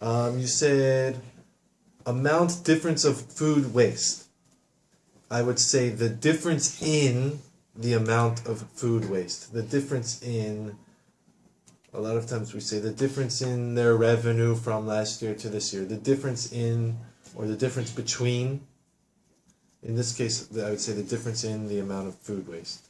Um, you said amount difference of food waste. I would say the difference in the amount of food waste. The difference in a lot of times we say the difference in their revenue from last year to this year. The difference in or the difference between in this case I would say the difference in the amount of food waste.